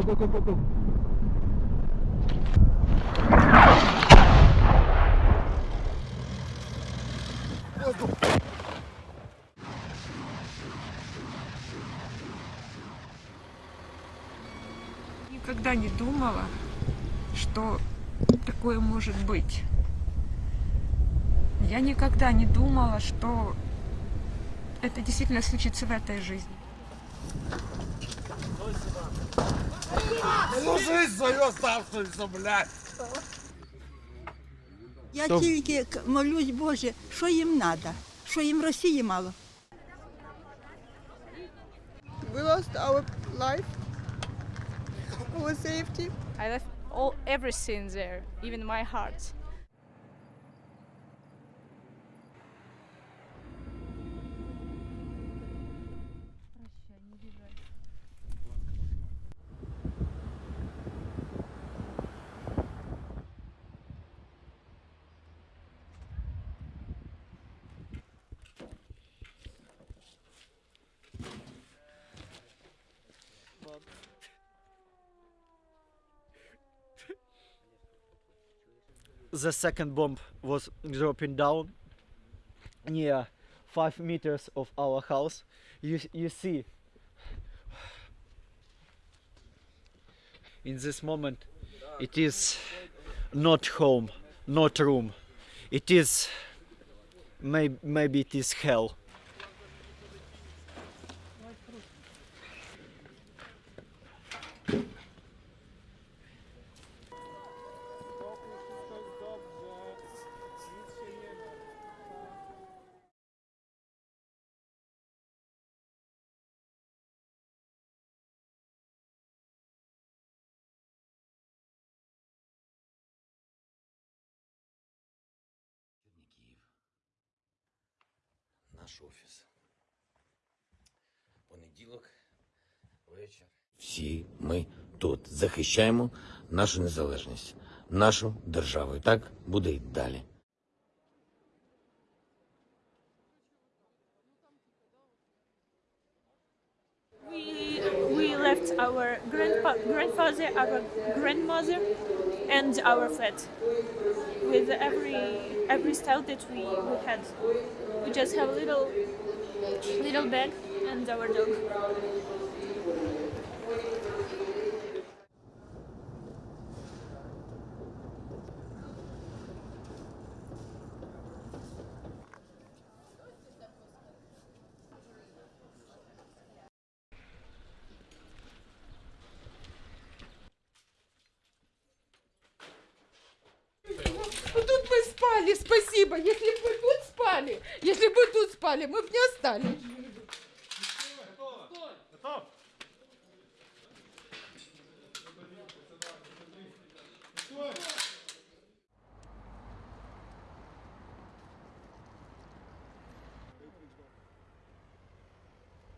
Go, go, go, go, go. Никогда не думала, что такое может быть. Я никогда не думала, что это действительно случится в этой жизни. Ну жизнь свою оставшуюся, блядь. Я То- тільки к- молюсь, Боже, що їм треба, що їм Росії мало. We lost our life, our safety. I left all everything there, even my heart. The second bomb was dropping down near five meters of our house. You you see in this moment it is not home, not room. It is maybe maybe it is hell. Наш офіс. Понеділок, вечір. Всі ми тут захищаємо нашу незалежність, нашу державу. І так буде і далі. We, left our grandpa, grandfather, our grandmother, and our flat with every every style that we, we had. We just have a little little bag and our dog. спали, спасибо. Если бы вы тут спали, если бы вы тут спали, мы бы не остались.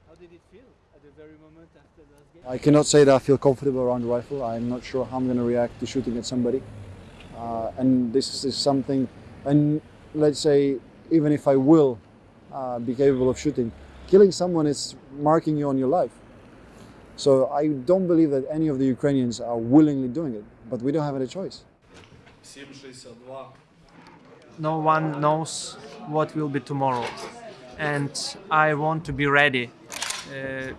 How did it feel at the very moment after the game? I cannot say that I feel comfortable around the rifle. I'm not sure how I'm going to react to shooting at somebody. Uh, and this is something, and let's say, even if I will uh, be capable of shooting, killing someone is marking you on your life. So I don't believe that any of the Ukrainians are willingly doing it, but we don't have any choice. no one knows what will be tomorrow and i want to be ready uh,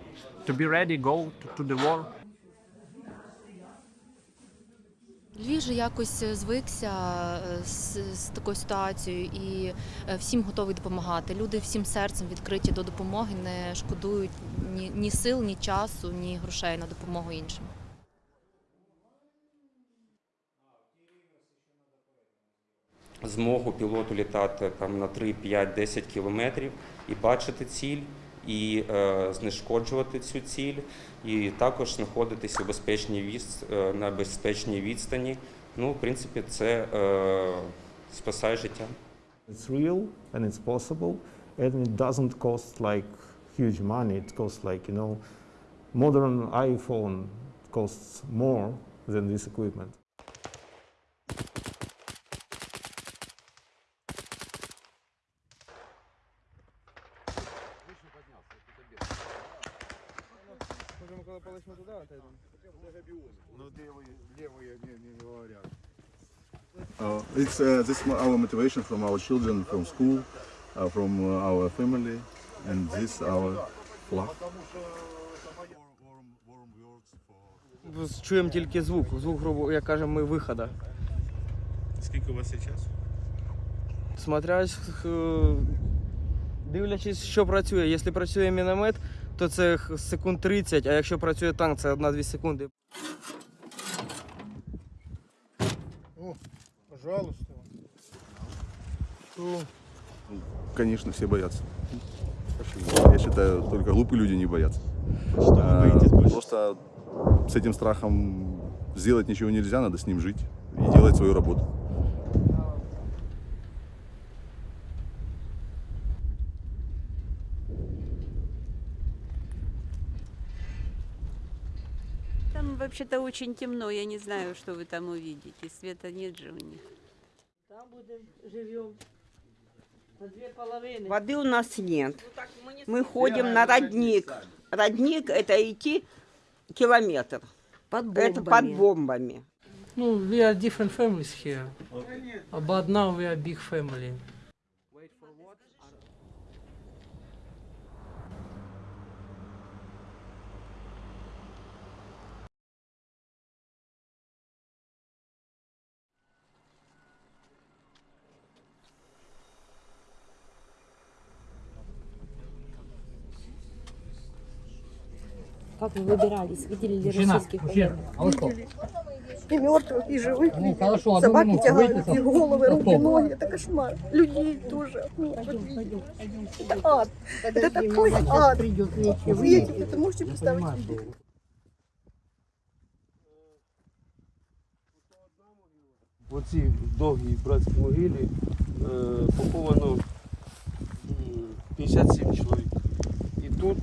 to be ready go to, to the war Львів же якось звикся е, з, з такою ситуацією і е, всім готовий допомагати. Люди всім серцем відкриті до допомоги, не шкодують ні, ні сил, ні часу, ні грошей на допомогу іншим. змогу пілоту літати там на 3, 5, 10 кілометрів і бачити ціль, і е, знешкоджувати цю ціль, і також знаходитися у безпечній е, на безпечній відстані. Ну, в принципі, це е, спасає життя. It's real and it's possible, and it doesn't cost like huge money. It costs like you know, modern iPhone costs more than this equipment. Uh, it's uh, this mo- our motivation from our children, from school, uh, from uh, our family, and this our flag. Чуємо тільки звук. Звук, грубо як кажемо, ми виходу. Скільки у вас є часу? Смотря е, дивлячись, що працює. Якщо працює міномет, то це секунд 30, а якщо працює танк, це 1-2 секунди. О, пожалуйста. Конечно, все боятся. Я считаю, только глупые люди не боятся. Что вы боитесь больше Просто с этим страхом сделать ничего нельзя, надо с ним жить и делать свою работу. Там вообще-то очень темно, я не знаю, что вы там увидите. Света нет же у них. Там будем, живем. На две половины. Воды у нас нет. Мы ходим на родник. Родник это идти километр. Под Это под бомбами. Ну, we are different families here. But now we are big family. Как вы выбирались? Видели ли Мужчина, российских мужчина, военных? а вы что? И мертвых, и живых. Ну, видели. хорошо, одну Собаки минуту, тягают, выйдите и там. головы, руки, Стоп. ноги. Это кошмар. Людей тоже. Ну, вот видите. Это ад. Это такой ад. Вы эти- это можете представить себе? В оцій довгій братській могилі е, поховано м, 57 чоловік. І тут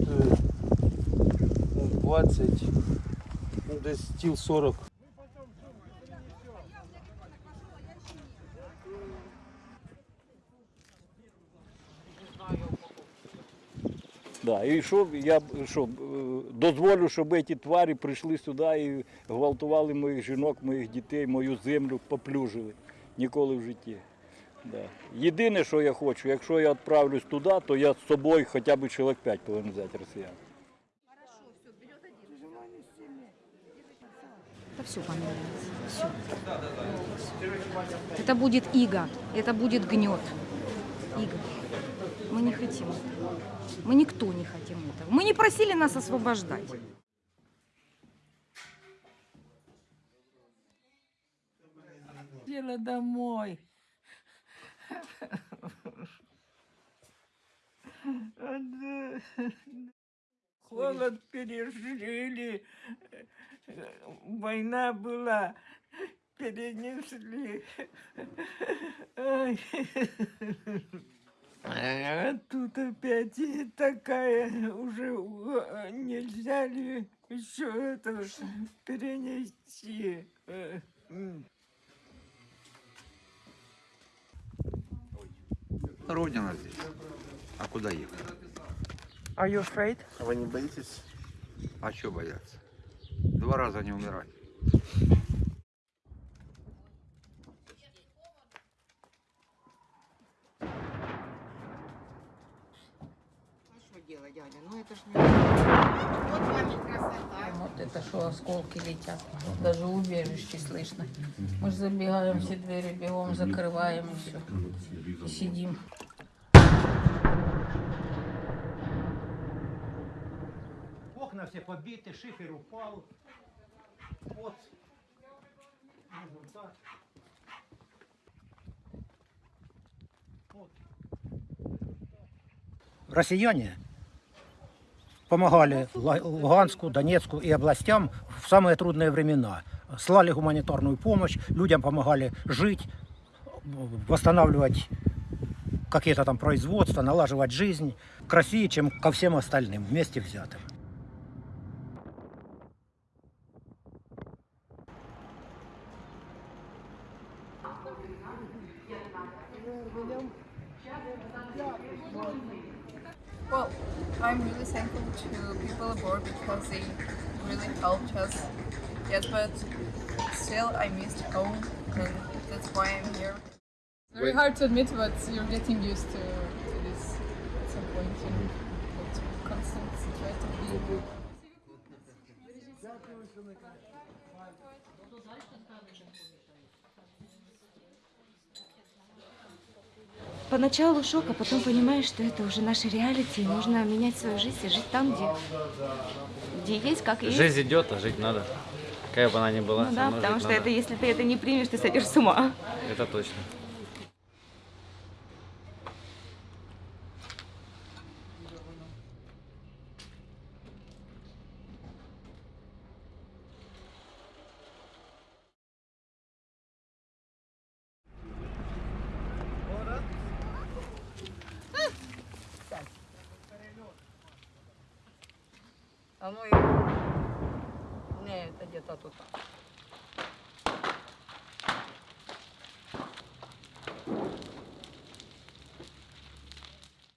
ну, 20, ну, десь тіл 40. Да, і що я що, е, дозволю, щоб ці тварі прийшли сюди і гвалтували моїх жінок, моїх дітей, мою землю поплюжили. Ніколи в житті. Да. Єдине, що я хочу, якщо я відправлюсь туди, то я з собою хоча б чоловік 5 повинен взяти росіян. Это все поменяется. Все. Это будет иго, это будет гнет. Иго. Мы не хотим этого. Мы никто не хотим этого. Мы не просили нас освобождать. Дело домой. Холод пережили. Война была. Перенесли. А тут опять и такая уже у- нельзя ли еще это перенести? Э. Родина здесь. А куда ехать? Are you afraid? А вы не боитесь? А что бояться? Два раза не умирать. Что делать, дядя? Ну это ж Вот это что осколки летят. Даже убежище слышно. Мы же забегаем все двери, бегом закрываем и все. И сидим. Все побиты, шифер упал. Вот. Можем так. Россияне помогали Луганску, Донецку и областям в самые трудные времена. Слали гуманитарную помощь, людям помогали жить, восстанавливать какие-то там производства, налаживать жизнь к чем ко всем остальным вместе взятым. Well, I'm really thankful to people aboard because they really helped us. Yes, but still I missed home, and that's why I'm here. It's very hard to admit, but you're getting used to, to this at some point, you know. Constant try to be. Поначалу шок, а потом понимаешь, что это уже наша реалити, и нужно менять свою жизнь и жить там, где, где есть, как есть. Жизнь идет, а жить надо. Какая бы она ни была, Ну да, потому что надо. это, если ты это не примешь, ты сойдешь с ума. Это точно. А ну и... Не, это где-то тут.